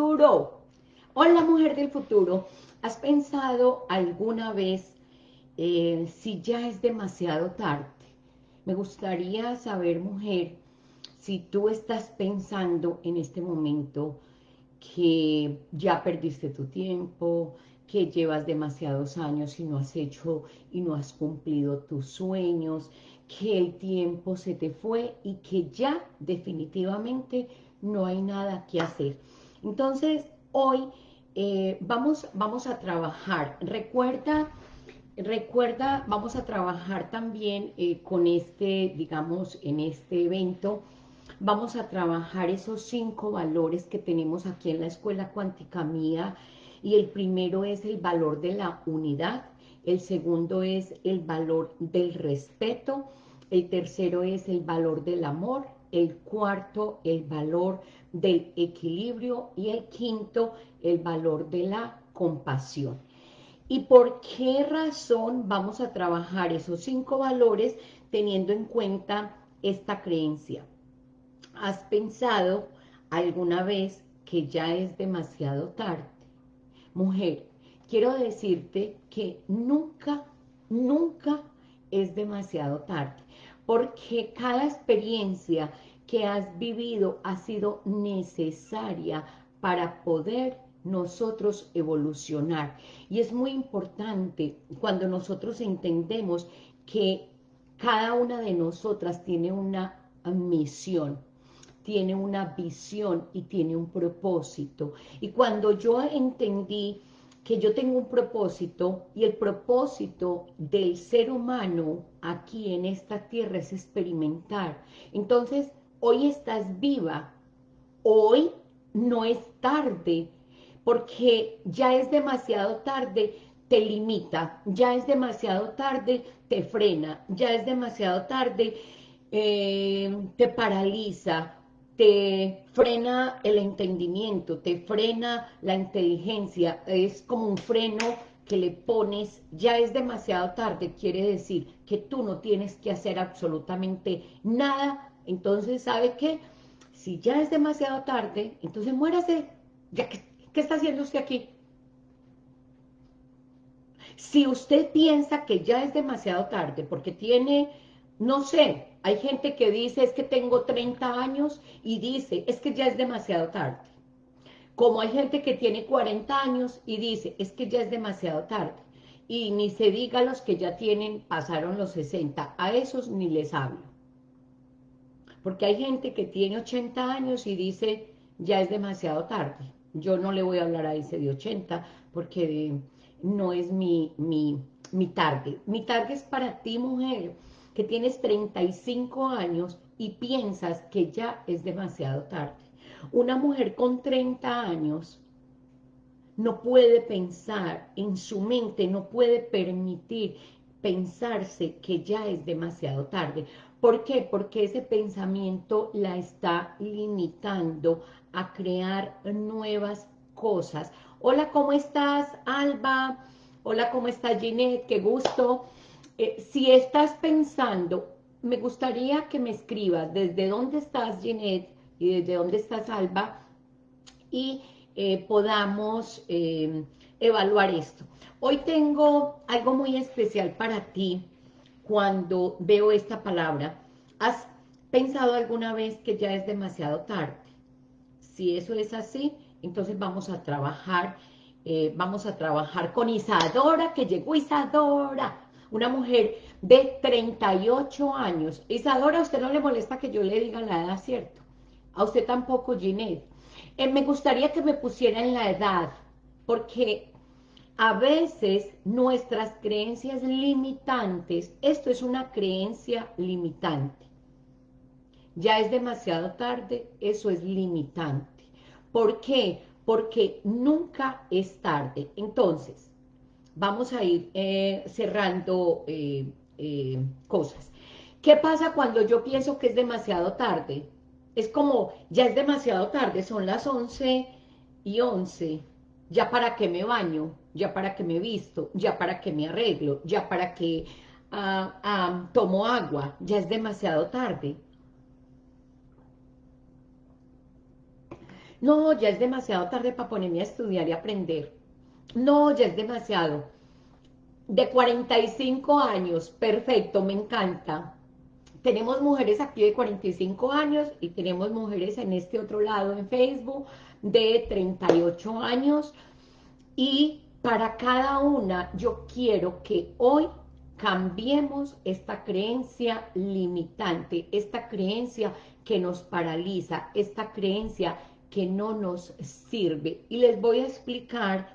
Hola, mujer del futuro. ¿Has pensado alguna vez eh, si ya es demasiado tarde? Me gustaría saber, mujer, si tú estás pensando en este momento que ya perdiste tu tiempo, que llevas demasiados años y no has hecho y no has cumplido tus sueños, que el tiempo se te fue y que ya definitivamente no hay nada que hacer. Entonces, hoy eh, vamos, vamos a trabajar. Recuerda, recuerda, vamos a trabajar también eh, con este, digamos, en este evento, vamos a trabajar esos cinco valores que tenemos aquí en la Escuela Cuántica Mía, y el primero es el valor de la unidad, el segundo es el valor del respeto, el tercero es el valor del amor, el cuarto el valor del equilibrio y el quinto el valor de la compasión. ¿Y por qué razón vamos a trabajar esos cinco valores teniendo en cuenta esta creencia? ¿Has pensado alguna vez que ya es demasiado tarde? Mujer, quiero decirte que nunca, nunca es demasiado tarde, porque cada experiencia que has vivido ha sido necesaria para poder nosotros evolucionar. Y es muy importante cuando nosotros entendemos que cada una de nosotras tiene una misión, tiene una visión y tiene un propósito. Y cuando yo entendí que yo tengo un propósito y el propósito del ser humano aquí en esta tierra es experimentar. Entonces, hoy estás viva, hoy no es tarde, porque ya es demasiado tarde, te limita, ya es demasiado tarde, te frena, ya es demasiado tarde, eh, te paraliza, te frena el entendimiento, te frena la inteligencia, es como un freno que le pones, ya es demasiado tarde, quiere decir que tú no tienes que hacer absolutamente nada, entonces, ¿sabe qué? Si ya es demasiado tarde, entonces muérase, ya que ¿Qué está haciendo usted aquí? Si usted piensa que ya es demasiado tarde, porque tiene, no sé, hay gente que dice, es que tengo 30 años, y dice, es que ya es demasiado tarde. Como hay gente que tiene 40 años y dice, es que ya es demasiado tarde. Y ni se diga los que ya tienen, pasaron los 60, a esos ni les hablo. Porque hay gente que tiene 80 años y dice, ya es demasiado tarde. Yo no le voy a hablar a ese de 80 porque no es mi, mi, mi target. Mi target es para ti, mujer, que tienes 35 años y piensas que ya es demasiado tarde. Una mujer con 30 años no puede pensar en su mente, no puede permitir pensarse que ya es demasiado tarde. ¿Por qué? Porque ese pensamiento la está limitando a crear nuevas cosas. Hola, ¿cómo estás, Alba? Hola, ¿cómo estás, Ginette? Qué gusto. Eh, si estás pensando, me gustaría que me escribas desde dónde estás, Ginette, y desde dónde estás, Alba, y eh, podamos eh, evaluar esto. Hoy tengo algo muy especial para ti cuando veo esta palabra. ¿Has pensado alguna vez que ya es demasiado tarde? Si eso es así, entonces vamos a trabajar, eh, vamos a trabajar con Isadora, que llegó Isadora, una mujer de 38 años. Isadora, ¿a usted no le molesta que yo le diga la edad, cierto? A usted tampoco, Ginette. Eh, me gustaría que me pusieran la edad, porque a veces nuestras creencias limitantes, esto es una creencia limitante, ya es demasiado tarde, eso es limitante. ¿Por qué? Porque nunca es tarde. Entonces, vamos a ir eh, cerrando eh, eh, cosas. ¿Qué pasa cuando yo pienso que es demasiado tarde? Es como, ya es demasiado tarde, son las 11 y 11, ya para que me baño, ya para que me visto, ya para que me arreglo, ya para que ah, ah, tomo agua, ya es demasiado tarde. No, ya es demasiado tarde para ponerme a estudiar y aprender. No, ya es demasiado. De 45 años, perfecto, me encanta. Tenemos mujeres aquí de 45 años y tenemos mujeres en este otro lado en Facebook de 38 años. Y para cada una yo quiero que hoy cambiemos esta creencia limitante, esta creencia que nos paraliza, esta creencia que no nos sirve. Y les voy a explicar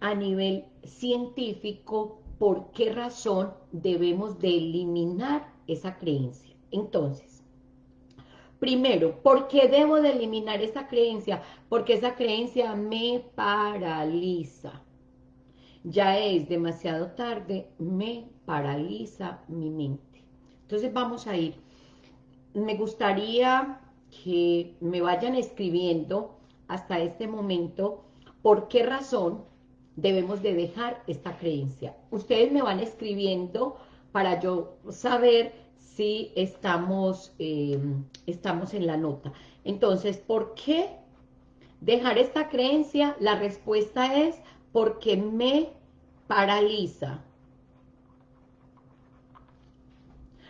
a nivel científico por qué razón debemos de eliminar esa creencia. Entonces, primero, ¿por qué debo de eliminar esa creencia? Porque esa creencia me paraliza. Ya es demasiado tarde, me paraliza mi mente. Entonces vamos a ir. Me gustaría que me vayan escribiendo hasta este momento por qué razón debemos de dejar esta creencia. Ustedes me van escribiendo para yo saber si estamos, eh, estamos en la nota. Entonces, ¿por qué dejar esta creencia? La respuesta es porque me paraliza.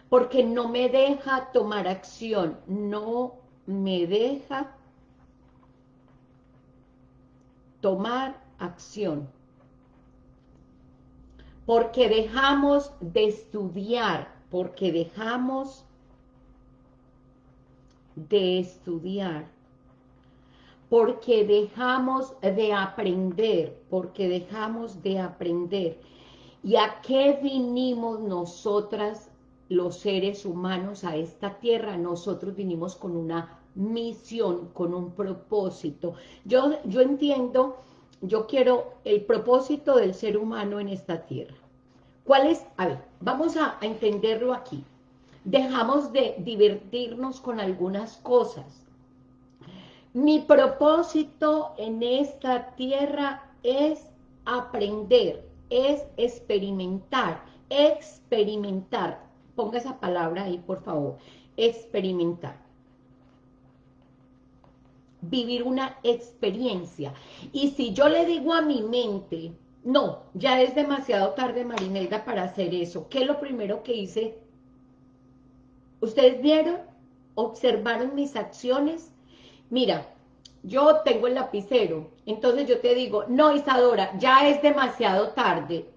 Porque no me deja tomar acción, no me deja tomar acción. Porque dejamos de estudiar, porque dejamos de estudiar, porque dejamos de aprender, porque dejamos de aprender. ¿Y a qué vinimos nosotras los seres humanos a esta tierra, nosotros vinimos con una misión, con un propósito. Yo, yo entiendo, yo quiero el propósito del ser humano en esta tierra. ¿Cuál es? A ver, vamos a, entenderlo aquí. Dejamos de divertirnos con algunas cosas. Mi propósito en esta tierra es aprender, es experimentar, experimentar ponga esa palabra ahí, por favor, experimentar. Vivir una experiencia. Y si yo le digo a mi mente, no, ya es demasiado tarde, Marinelda, para hacer eso. ¿Qué es lo primero que hice? ¿Ustedes vieron? ¿Observaron mis acciones? Mira, yo tengo el lapicero, entonces yo te digo, no, Isadora, ya es demasiado tarde,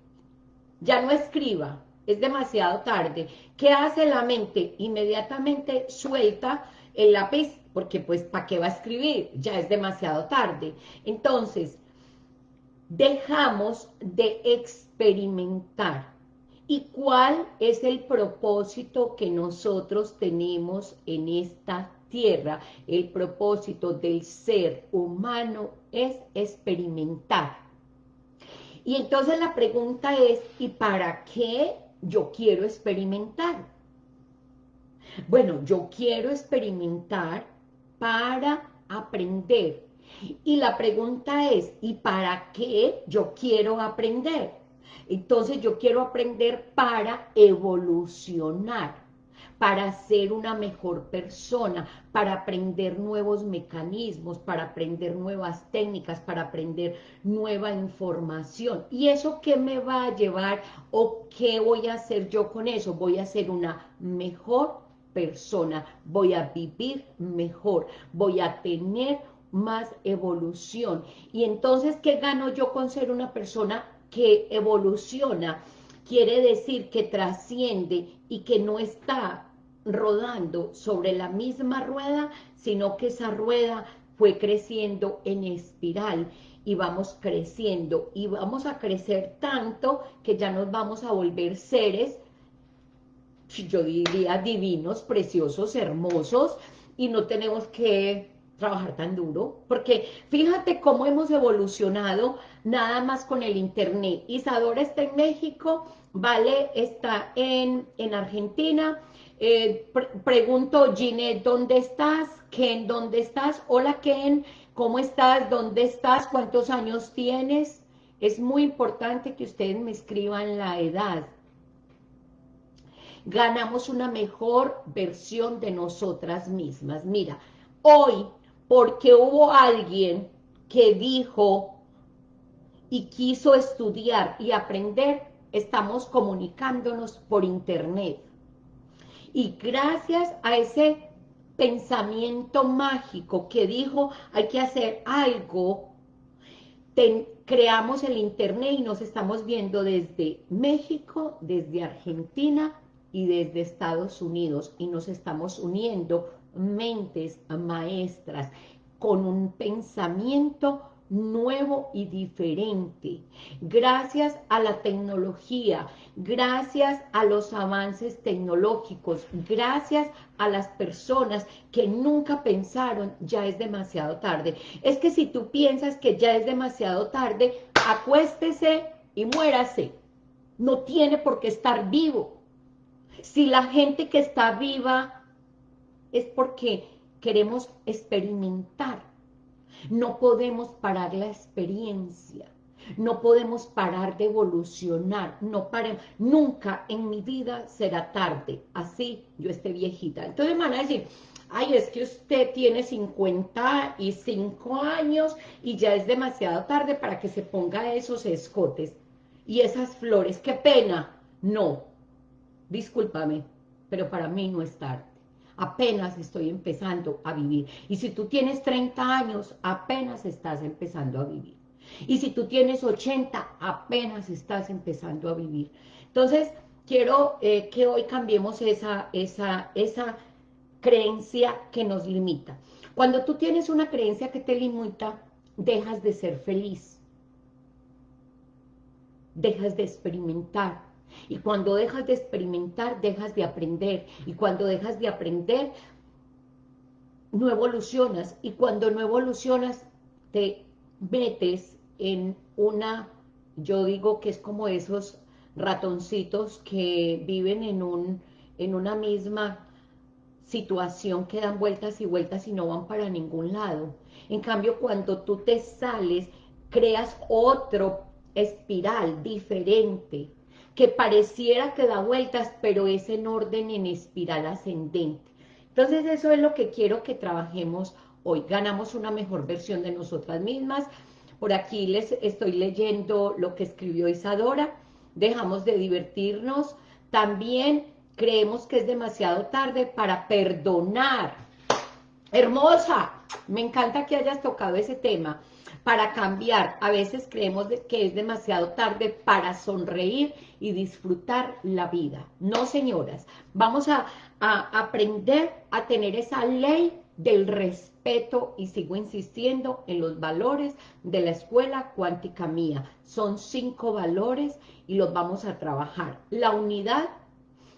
ya no escriba, es demasiado tarde. ¿Qué hace la mente? Inmediatamente suelta el lápiz, porque pues, ¿para qué va a escribir? Ya es demasiado tarde. Entonces, dejamos de experimentar. ¿Y cuál es el propósito que nosotros tenemos en esta tierra? El propósito del ser humano es experimentar. Y entonces la pregunta es, ¿y para qué yo quiero experimentar. Bueno, yo quiero experimentar para aprender. Y la pregunta es, ¿y para qué yo quiero aprender? Entonces yo quiero aprender para evolucionar para ser una mejor persona, para aprender nuevos mecanismos, para aprender nuevas técnicas, para aprender nueva información. ¿Y eso qué me va a llevar o qué voy a hacer yo con eso? Voy a ser una mejor persona, voy a vivir mejor, voy a tener más evolución. Y entonces, ¿qué gano yo con ser una persona que evoluciona? Quiere decir que trasciende y que no está rodando sobre la misma rueda, sino que esa rueda fue creciendo en espiral y vamos creciendo y vamos a crecer tanto que ya nos vamos a volver seres, yo diría divinos, preciosos, hermosos y no tenemos que trabajar tan duro, porque fíjate cómo hemos evolucionado nada más con el internet. Isadora está en México, Vale está en, en Argentina, eh, pregunto, Ginette, ¿dónde estás? Ken, ¿dónde estás? Hola, Ken, ¿cómo estás? ¿Dónde estás? ¿Cuántos años tienes? Es muy importante que ustedes me escriban la edad. Ganamos una mejor versión de nosotras mismas. Mira, hoy porque hubo alguien que dijo y quiso estudiar y aprender, estamos comunicándonos por internet. Y gracias a ese pensamiento mágico que dijo hay que hacer algo, creamos el internet y nos estamos viendo desde México, desde Argentina y desde Estados Unidos y nos estamos uniendo mentes maestras con un pensamiento nuevo y diferente. Gracias a la tecnología, gracias a los avances tecnológicos, gracias a las personas que nunca pensaron ya es demasiado tarde. Es que si tú piensas que ya es demasiado tarde, acuéstese y muérase. No tiene por qué estar vivo. Si la gente que está viva es porque queremos experimentar. No podemos parar la experiencia. No podemos parar de evolucionar. No paremos. Nunca en mi vida será tarde. Así yo esté viejita. Entonces me van a decir, ay, es que usted tiene 55 años y ya es demasiado tarde para que se ponga esos escotes y esas flores. ¡Qué pena! No, discúlpame, pero para mí no es tarde apenas estoy empezando a vivir. Y si tú tienes 30 años, apenas estás empezando a vivir. Y si tú tienes 80, apenas estás empezando a vivir. Entonces, quiero eh, que hoy cambiemos esa, esa, esa creencia que nos limita. Cuando tú tienes una creencia que te limita, dejas de ser feliz. Dejas de experimentar y cuando dejas de experimentar, dejas de aprender. Y cuando dejas de aprender, no evolucionas. Y cuando no evolucionas, te metes en una, yo digo que es como esos ratoncitos que viven en, un, en una misma situación que dan vueltas y vueltas y no van para ningún lado. En cambio, cuando tú te sales, creas otro espiral diferente, que pareciera que da vueltas, pero es en orden en espiral ascendente. Entonces eso es lo que quiero que trabajemos hoy. Ganamos una mejor versión de nosotras mismas. Por aquí les estoy leyendo lo que escribió Isadora. Dejamos de divertirnos. También creemos que es demasiado tarde para perdonar. Hermosa, me encanta que hayas tocado ese tema. Para cambiar, a veces creemos que es demasiado tarde para sonreír y disfrutar la vida. No, señoras, vamos a, aprender a tener esa ley del respeto y sigo insistiendo en los valores de la escuela cuántica mía. Son cinco valores y los vamos a trabajar. La unidad,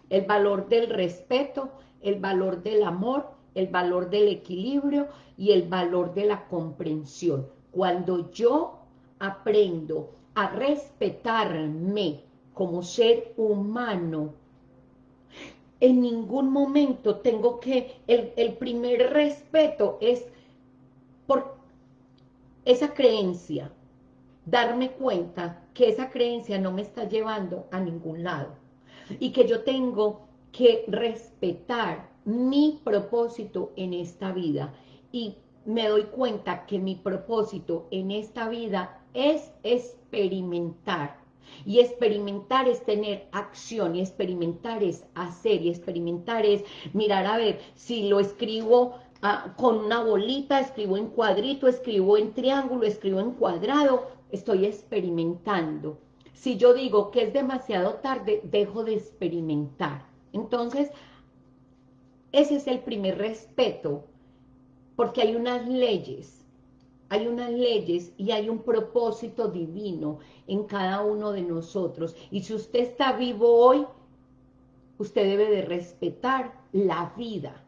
el valor del respeto, el valor del amor, el valor del equilibrio y el valor de la comprensión. Cuando yo aprendo a respetarme como ser humano, en ningún momento tengo que, el, el primer respeto es por esa creencia, darme cuenta que esa creencia no me está llevando a ningún lado y que yo tengo que respetar mi propósito en esta vida y me doy cuenta que mi propósito en esta vida es experimentar y experimentar es tener acción, y experimentar es hacer, y experimentar es mirar a ver si lo escribo ah, con una bolita, escribo en cuadrito, escribo en triángulo, escribo en cuadrado, estoy experimentando. Si yo digo que es demasiado tarde, dejo de experimentar. Entonces, ese es el primer respeto, porque hay unas leyes hay unas leyes y hay un propósito divino en cada uno de nosotros. Y si usted está vivo hoy, usted debe de respetar la vida.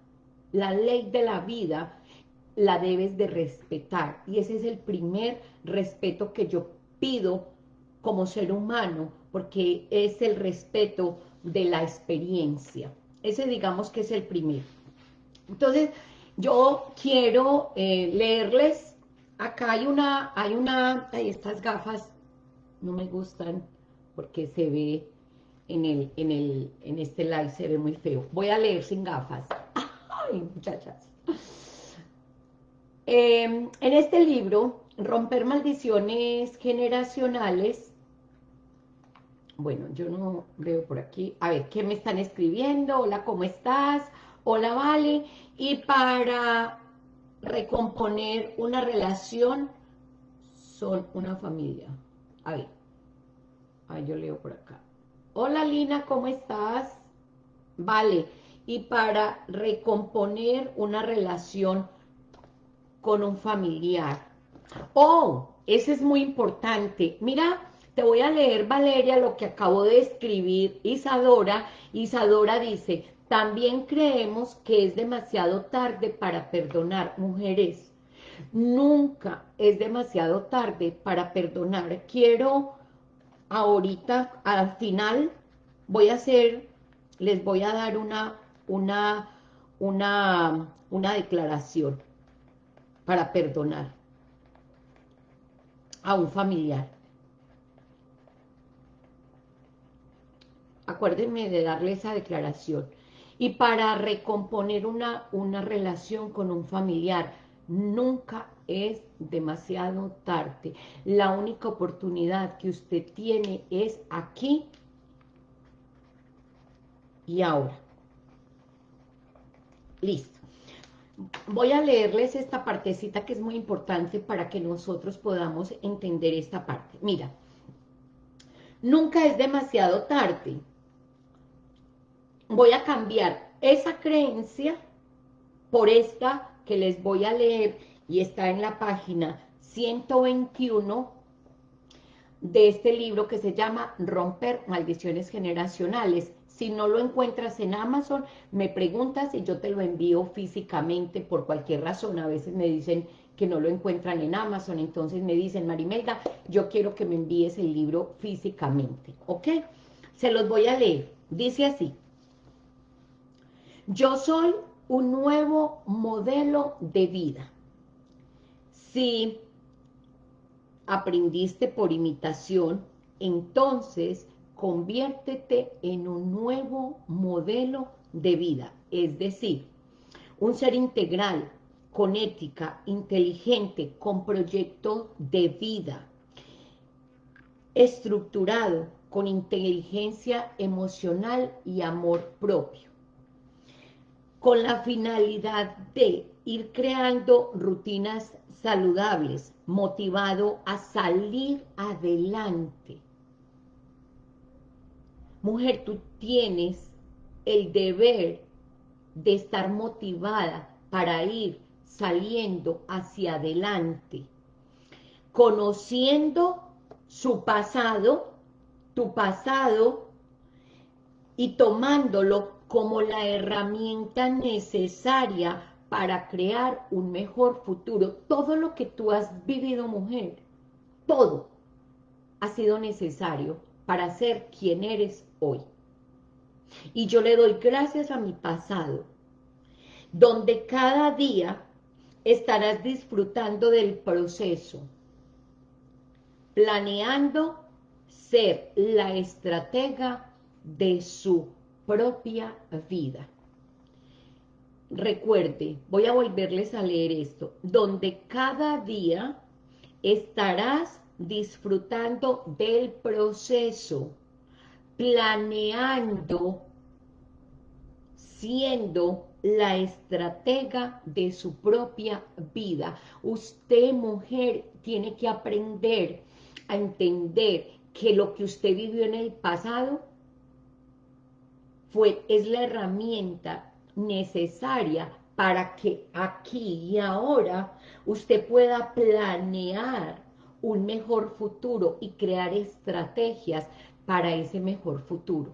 La ley de la vida la debes de respetar. Y ese es el primer respeto que yo pido como ser humano, porque es el respeto de la experiencia. Ese digamos que es el primero. Entonces, yo quiero eh, leerles acá hay una, hay una, hay estas gafas no me gustan porque se ve en el, en el, en este live se ve muy feo. Voy a leer sin gafas. Ay, muchachas. Em, en este libro, Romper Maldiciones Generacionales, bueno, yo no veo por aquí, a ver, ¿qué me están escribiendo? Hola, ¿cómo estás? Hola, Vale. Y para recomponer una relación, son una familia. A ver, a ver, yo leo por acá. Hola, Lina, ¿cómo estás? Vale, y para recomponer una relación con un familiar. Oh, ese es muy importante. Mira, te voy a leer, Valeria, lo que acabo de escribir Isadora. Isadora dice, también creemos que es demasiado tarde para perdonar. Mujeres, nunca es demasiado tarde para perdonar. Quiero ahorita, al final, voy a hacer, les voy a dar una, una, una, una declaración para perdonar a un familiar. Acuérdenme de darle esa declaración. Y para recomponer una, una relación con un familiar, nunca es demasiado tarde. La única oportunidad que usted tiene es aquí y ahora. Listo voy a leerles esta partecita que es muy importante para que nosotros podamos entender esta parte. Mira, nunca es demasiado tarde. Voy a cambiar esa creencia por esta que les voy a leer y está en la página 121 de este libro que se llama Romper Maldiciones Generacionales. Si no lo encuentras en Amazon, me preguntas y yo te lo envío físicamente por cualquier razón. A veces me dicen que no lo encuentran en Amazon, entonces me dicen, Marimelda, yo quiero que me envíes el libro físicamente, ¿ok? Se los voy a leer. Dice así, yo soy un nuevo modelo de vida. Si aprendiste por imitación, entonces conviértete en un nuevo modelo de vida, es decir, un ser integral, con ética, inteligente, con proyecto de vida, estructurado, con inteligencia emocional y amor propio, con la finalidad de ir creando rutinas saludables, motivado a salir adelante, Mujer, tú tienes el deber de estar motivada para ir saliendo hacia adelante, conociendo su pasado, tu pasado, y tomándolo como la herramienta necesaria para crear un mejor futuro. Todo lo que tú has vivido, mujer, todo ha sido necesario para ser quien eres hoy. Y yo le doy gracias a mi pasado, donde cada día estarás disfrutando del proceso, planeando ser la estratega de su propia vida. Recuerde, voy a volverles a leer esto, donde cada día estarás disfrutando del proceso, planeando, siendo la estratega de su propia vida. Usted, mujer, tiene que aprender a entender que lo que usted vivió en el pasado es la herramienta necesaria para que aquí y ahora usted pueda planear un mejor futuro y crear estrategias para ese mejor futuro.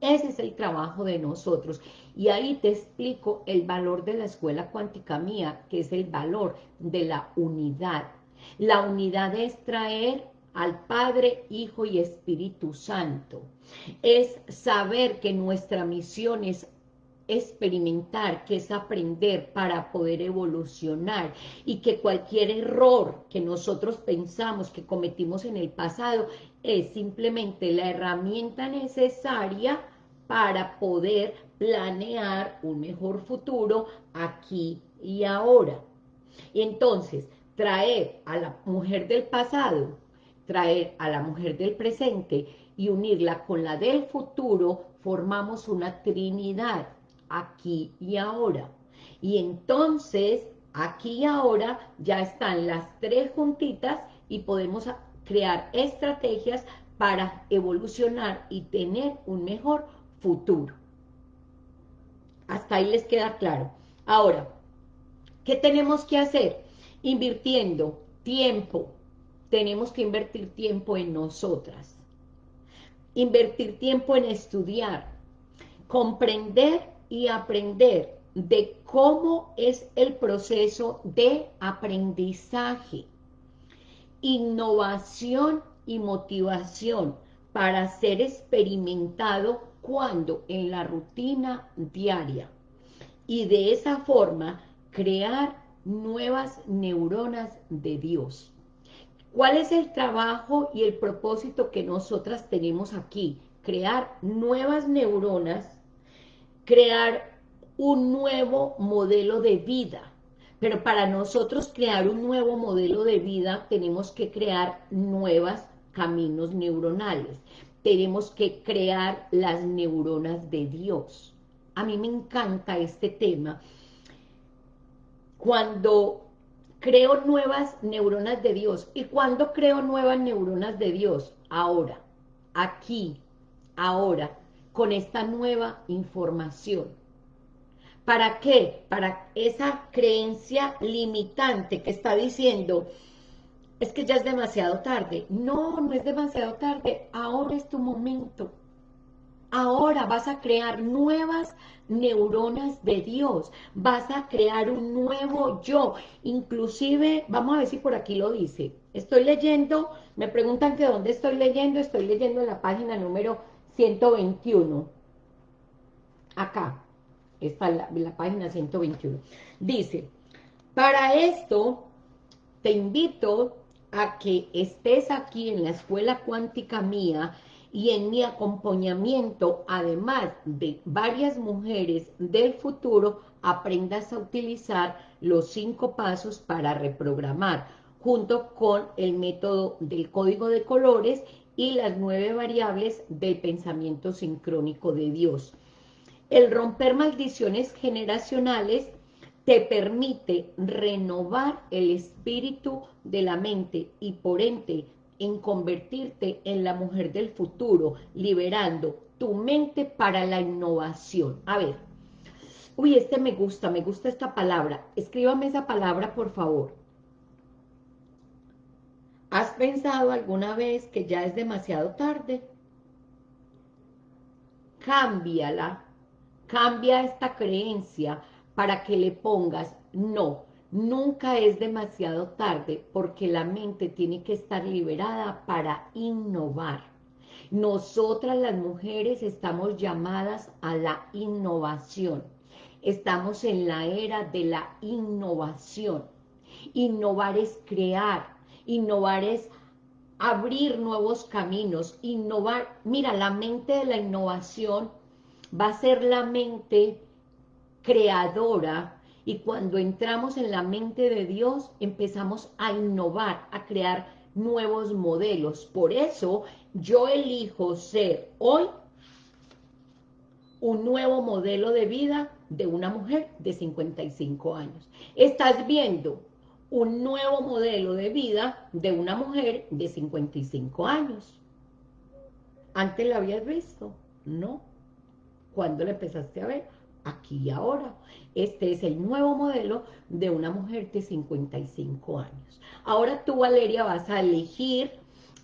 Ese es el trabajo de nosotros. Y ahí te explico el valor de la escuela cuántica mía, que es el valor de la unidad. La unidad es traer al Padre, Hijo y Espíritu Santo. Es saber que nuestra misión es experimentar, que es aprender para poder evolucionar y que cualquier error que nosotros pensamos que cometimos en el pasado es simplemente la herramienta necesaria para poder planear un mejor futuro aquí y ahora. Y entonces, traer a la mujer del pasado, traer a la mujer del presente y unirla con la del futuro, formamos una trinidad, aquí y ahora. Y entonces, aquí y ahora, ya están las tres juntitas y podemos crear estrategias para evolucionar y tener un mejor futuro. Hasta ahí les queda claro. Ahora, ¿qué tenemos que hacer? Invirtiendo tiempo. Tenemos que invertir tiempo en nosotras. Invertir tiempo en estudiar. Comprender y aprender de cómo es el proceso de aprendizaje. Innovación y motivación para ser experimentado cuando en la rutina diaria y de esa forma crear nuevas neuronas de Dios. ¿Cuál es el trabajo y el propósito que nosotras tenemos aquí? Crear nuevas neuronas, crear un nuevo modelo de vida. Pero para nosotros crear un nuevo modelo de vida tenemos que crear nuevos caminos neuronales tenemos que crear las neuronas de Dios. A mí me encanta este tema. Cuando creo nuevas neuronas de Dios. ¿Y cuando creo nuevas neuronas de Dios? Ahora, aquí, ahora, con esta nueva información. ¿Para qué? Para esa creencia limitante que está diciendo, es que ya es demasiado tarde. No, no es demasiado tarde, ahora es tu momento. Ahora vas a crear nuevas neuronas de Dios, vas a crear un nuevo yo, inclusive, vamos a ver si por aquí lo dice, estoy leyendo, me preguntan que dónde estoy leyendo, estoy leyendo en la página número 121, acá, está la, la página 121, dice, para esto te invito a que estés aquí en la escuela cuántica mía y en mi acompañamiento, además de varias mujeres del futuro, aprendas a utilizar los cinco pasos para reprogramar, junto con el método del código de colores y las nueve variables del pensamiento sincrónico de Dios. El romper maldiciones generacionales te permite renovar el espíritu de la mente y por ende en convertirte en la mujer del futuro, liberando tu mente para la innovación. A ver, uy, este me gusta, me gusta esta palabra. Escríbame esa palabra, por favor. ¿Has pensado alguna vez que ya es demasiado tarde? Cámbiala, cambia esta creencia, para que le pongas no, nunca es demasiado tarde porque la mente tiene que estar liberada para innovar. Nosotras las mujeres estamos llamadas a la innovación. Estamos en la era de la innovación. Innovar es crear, innovar es abrir nuevos caminos, innovar. Mira, la mente de la innovación va a ser la mente creadora y cuando entramos en la mente de Dios empezamos a innovar, a crear nuevos modelos. Por eso yo elijo ser hoy un nuevo modelo de vida de una mujer de 55 años. Estás viendo un nuevo modelo de vida de una mujer de 55 años. ¿Antes la habías visto? No. ¿Cuándo la empezaste a ver? Aquí y ahora. Este es el nuevo modelo de una mujer de 55 años. Ahora tú, Valeria, vas a elegir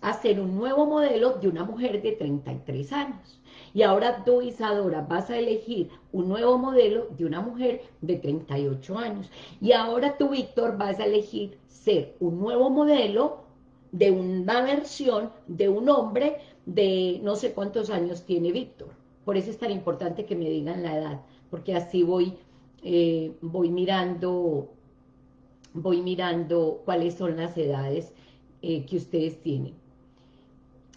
hacer un nuevo modelo de una mujer de 33 años. Y ahora tú, Isadora, vas a elegir un nuevo modelo de una mujer de 38 años. Y ahora tú, Víctor, vas a elegir ser un nuevo modelo de una versión de un hombre de no sé cuántos años tiene Víctor. Por eso es tan importante que me digan la edad porque así voy, eh, voy mirando, voy mirando cuáles son las edades eh, que ustedes tienen.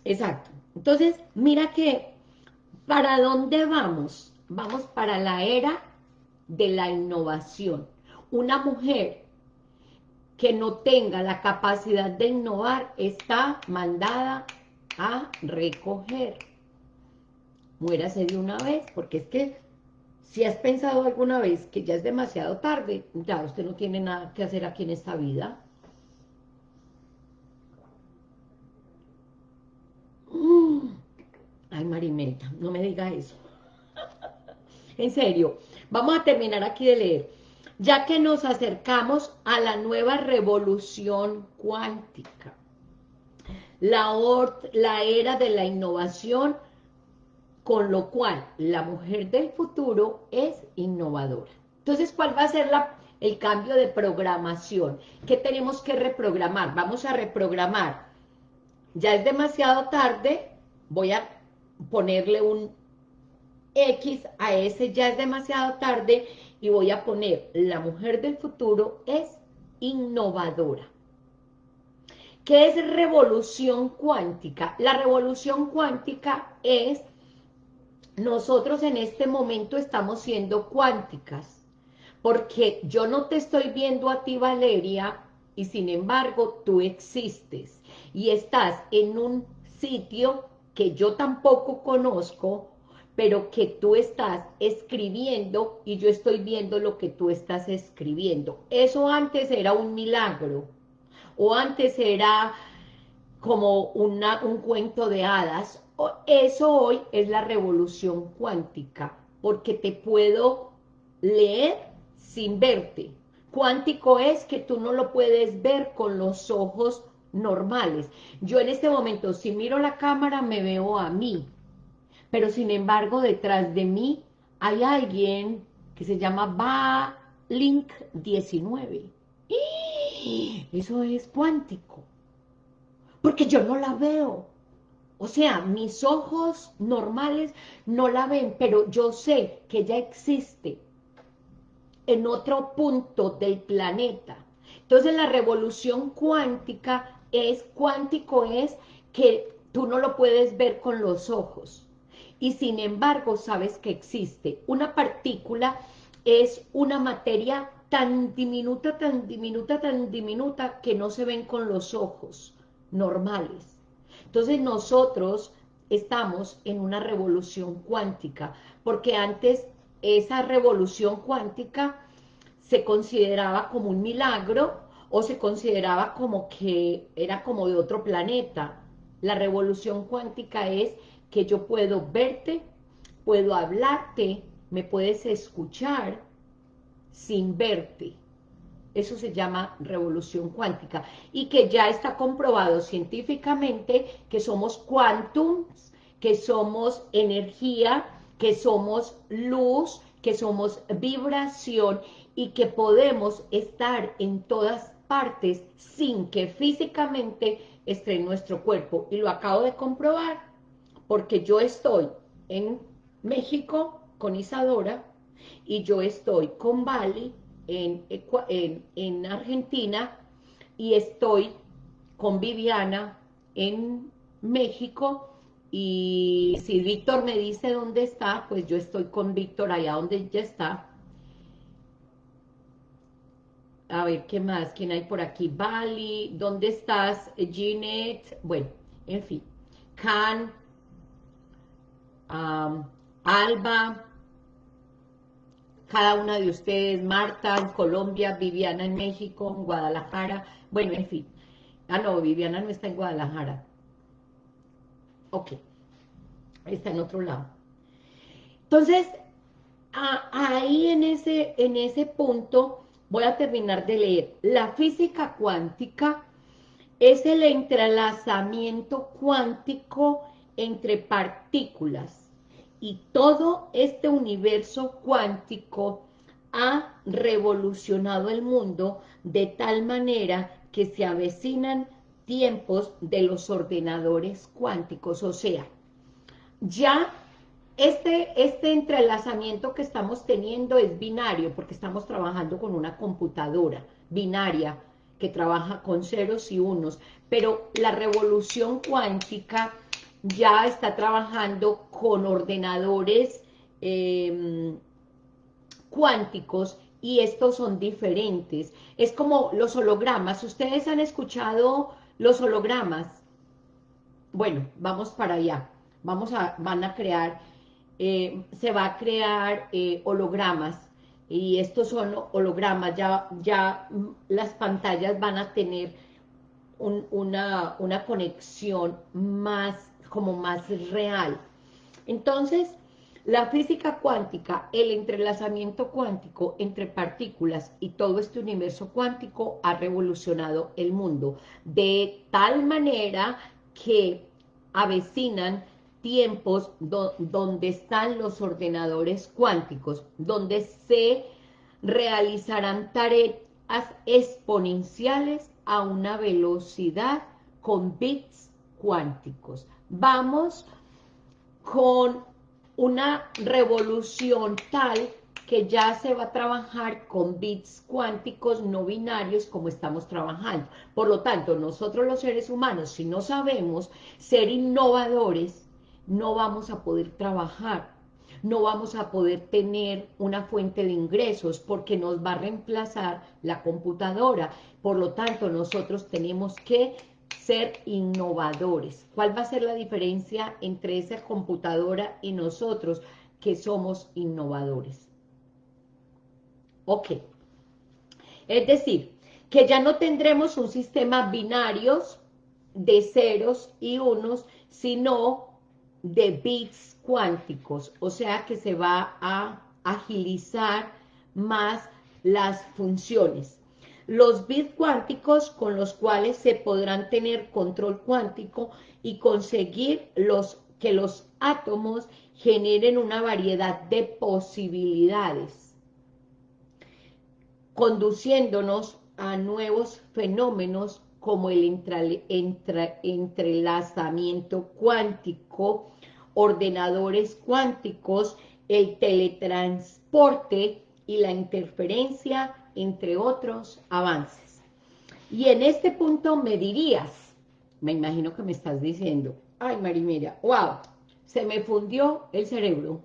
Exacto. Entonces, mira que, ¿para dónde vamos? Vamos para la era de la innovación. Una mujer que no tenga la capacidad de innovar está mandada a recoger. Muérase de una vez, porque es que si has pensado alguna vez que ya es demasiado tarde, ya usted no tiene nada que hacer aquí en esta vida. Mm. Ay, Marimelta, no me diga eso. en serio, vamos a terminar aquí de leer ya que nos acercamos a la nueva revolución cuántica, la, la era de la innovación, con lo cual la mujer del futuro es innovadora. Entonces, ¿cuál va a ser el cambio de programación? ¿Qué tenemos que reprogramar? Vamos a reprogramar. Ya es demasiado tarde, voy a ponerle un X a ese ya es demasiado tarde y voy a poner la mujer del futuro es innovadora. ¿Qué es revolución cuántica? La revolución cuántica es, nosotros en este momento estamos siendo cuánticas, porque yo no te estoy viendo a ti, Valeria, y sin embargo tú existes, y estás en un sitio que yo tampoco conozco, pero que tú estás escribiendo y yo estoy viendo lo que tú estás escribiendo. Eso antes era un milagro, o antes era como un cuento de hadas, eso hoy es la revolución cuántica, porque te puedo leer sin verte. Cuántico es que tú no lo puedes ver con los ojos normales. Yo en este momento, si miro la cámara, me veo a mí, pero sin embargo detrás de mí hay alguien que se llama Va Link 19. ¡Y! Eso es cuántico, porque yo no la veo. O sea, mis ojos normales no la ven, pero yo sé que ella existe en otro punto del planeta. Entonces la revolución cuántica es, cuántico es que tú no lo puedes ver con los ojos, y sin embargo sabes que existe. Una partícula es una materia tan diminuta, tan diminuta, tan diminuta que no se ven con los ojos normales. Entonces nosotros estamos en una revolución cuántica, porque antes esa revolución cuántica se consideraba como un milagro o se consideraba como que era como de otro planeta. La revolución cuántica es que yo puedo verte, puedo hablarte, me puedes escuchar sin verte. Eso se llama revolución cuántica y que ya está comprobado científicamente que somos quantums, que somos energía, que somos luz, que somos vibración y que podemos estar en todas partes sin que físicamente esté en nuestro cuerpo. Y lo acabo de comprobar porque yo estoy en México con Isadora y yo estoy con Bali en, en, Argentina y estoy con Viviana en México y si Víctor me dice dónde está, pues yo estoy con Víctor allá donde ella está. A ver, ¿qué más? ¿Quién hay por aquí? Bali, ¿dónde estás? Ginette, bueno, en fin. Can, Alba, cada una de ustedes, Marta en Colombia, Viviana en México, en Guadalajara, bueno, en fin. Ah, no, Viviana no está en Guadalajara. Ok, está en otro lado. Entonces, ahí en ese, en ese punto voy a terminar de leer. La física cuántica es el entrelazamiento cuántico entre partículas y todo este universo cuántico ha revolucionado el mundo de tal manera que se avecinan tiempos de los ordenadores cuánticos, o sea, ya este, este entrelazamiento que estamos teniendo es binario, porque estamos trabajando con una computadora binaria, que trabaja con ceros y unos, pero la revolución cuántica ya está trabajando con ordenadores em, cuánticos y estos son diferentes. Es como los hologramas. ¿Ustedes han escuchado los hologramas? Bueno, vamos para allá. Vamos a, van a crear, eh, se va a crear eh, hologramas y estos son hologramas, ya, ya las pantallas van a tener una, una conexión más, como más real. Entonces, la física cuántica, el entrelazamiento cuántico entre partículas y todo este universo cuántico ha revolucionado el mundo de tal manera que avecinan tiempos donde están los ordenadores cuánticos, donde se realizarán tareas exponenciales a una velocidad con bits cuánticos. Vamos con una revolución tal que ya se va a trabajar con bits cuánticos no binarios como estamos trabajando. Por lo tanto, nosotros los seres humanos, si no sabemos ser innovadores, no vamos a poder trabajar, no vamos a poder tener una fuente de ingresos porque nos va a reemplazar la computadora. Por lo tanto, nosotros tenemos que ser innovadores. ¿Cuál va a ser la diferencia entre esa computadora y nosotros que somos innovadores? Ok. Es decir, que ya no tendremos un sistema binarios de ceros y unos, sino de bits cuánticos, o sea que se va a agilizar más las funciones los bits cuánticos con los cuales se podrán tener control cuántico y conseguir los, que los átomos generen una variedad de posibilidades, conduciéndonos a nuevos fenómenos como el entrelazamiento cuántico, ordenadores cuánticos, el teletransporte y la interferencia entre otros avances. Y en este punto me dirías, me imagino que me estás diciendo, ay Marimera, wow, se me fundió el cerebro.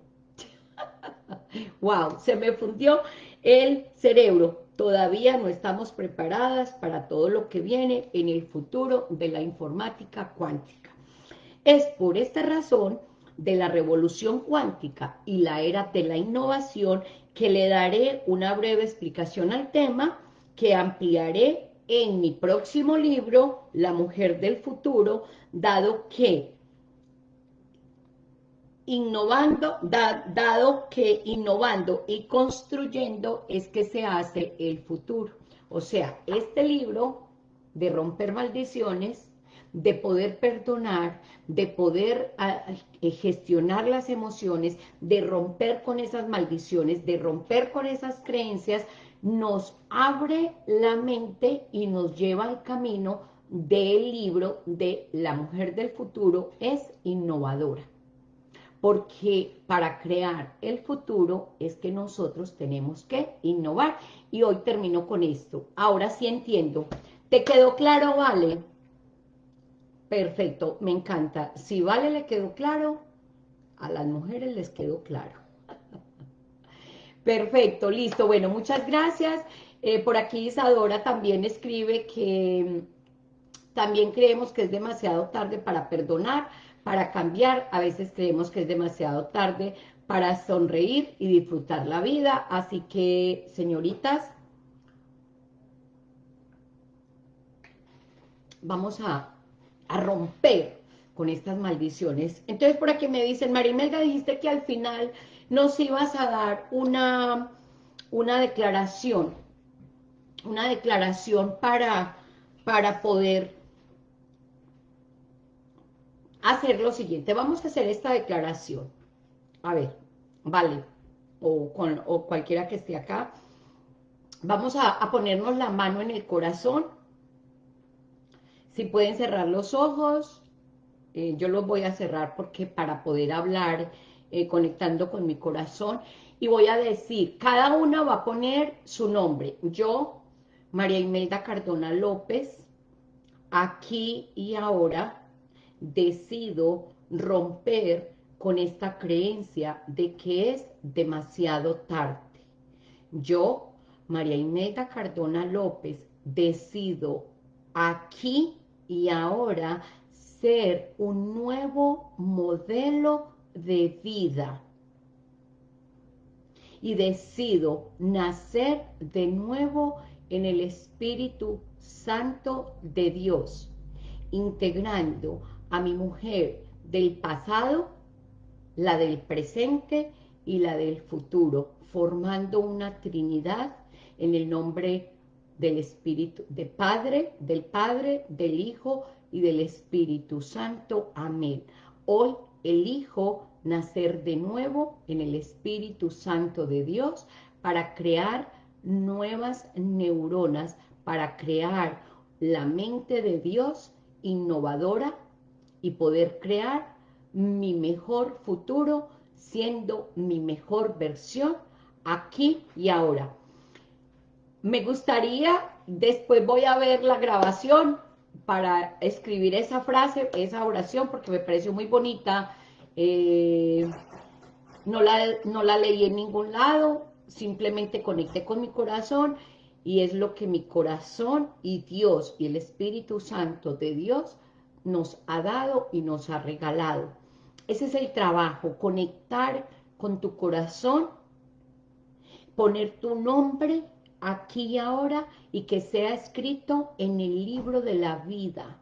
wow, se me fundió el cerebro. Todavía no estamos preparadas para todo lo que viene en el futuro de la informática cuántica. Es por esta razón de la revolución cuántica y la era de la innovación que le daré una breve explicación al tema que ampliaré en mi próximo libro, La Mujer del Futuro, dado que innovando, dado que innovando y construyendo es que se hace el futuro. O sea, este libro de romper maldiciones de poder perdonar, de poder ah, eh, gestionar las emociones, de romper con esas maldiciones, de romper con esas creencias, nos abre la mente y nos lleva al camino del libro de La Mujer del Futuro es innovadora. Porque para crear el futuro es que nosotros tenemos que innovar. Y hoy termino con esto. Ahora sí entiendo. ¿Te quedó claro, Vale? Perfecto, me encanta. Si Vale le quedó claro, a las mujeres les quedó claro. Perfecto, listo. Bueno, muchas gracias. Eh, por aquí Isadora también escribe que mm, también creemos que es demasiado tarde para perdonar, para cambiar. A veces creemos que es demasiado tarde para sonreír y disfrutar la vida. Así que, señoritas, vamos a a romper con estas maldiciones. Entonces por aquí me dicen, Marimelda, dijiste que al final nos ibas a dar una, una declaración, una declaración para, para poder hacer lo siguiente. Vamos a hacer esta declaración. A ver, vale, o, con, o cualquiera que esté acá. Vamos a ponernos la mano en el corazón si pueden cerrar los ojos, eh, yo los voy a cerrar porque para poder hablar, eh, conectando con mi corazón, y voy a decir, cada una va a poner su nombre. Yo, María Imelda Cardona López, aquí y ahora decido romper con esta creencia de que es demasiado tarde. Yo, María Imelda Cardona López, decido aquí y ahora ser un nuevo modelo de vida. Y decido nacer de nuevo en el Espíritu Santo de Dios, integrando a mi mujer del pasado, la del presente y la del futuro, formando una trinidad en el nombre del Espíritu, de Padre, del Padre, del Hijo y del Espíritu Santo. Amén. Hoy elijo nacer de nuevo en el Espíritu Santo de Dios para crear nuevas neuronas, para crear la mente de Dios innovadora y poder crear mi mejor futuro siendo mi mejor versión aquí y ahora. Me gustaría, después voy a ver la grabación para escribir esa frase, esa oración, porque me pareció muy bonita. Eh, no, la, no la leí en ningún lado, simplemente conecté con mi corazón y es lo que mi corazón y Dios y el Espíritu Santo de Dios nos ha dado y nos ha regalado. Ese es el trabajo, conectar con tu corazón, poner tu nombre aquí y ahora y que sea escrito en el libro de la vida.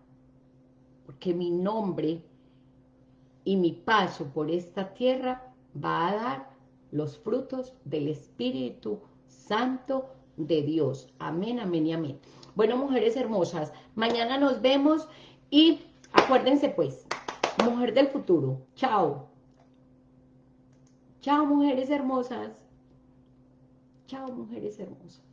Porque mi nombre y mi paso por esta tierra va a dar los frutos del Espíritu Santo de Dios. Amén, amén y amén. Bueno, mujeres hermosas, mañana nos vemos y acuérdense pues, mujer del futuro. Chao. Chao, mujeres hermosas. Chao, mujeres hermosas.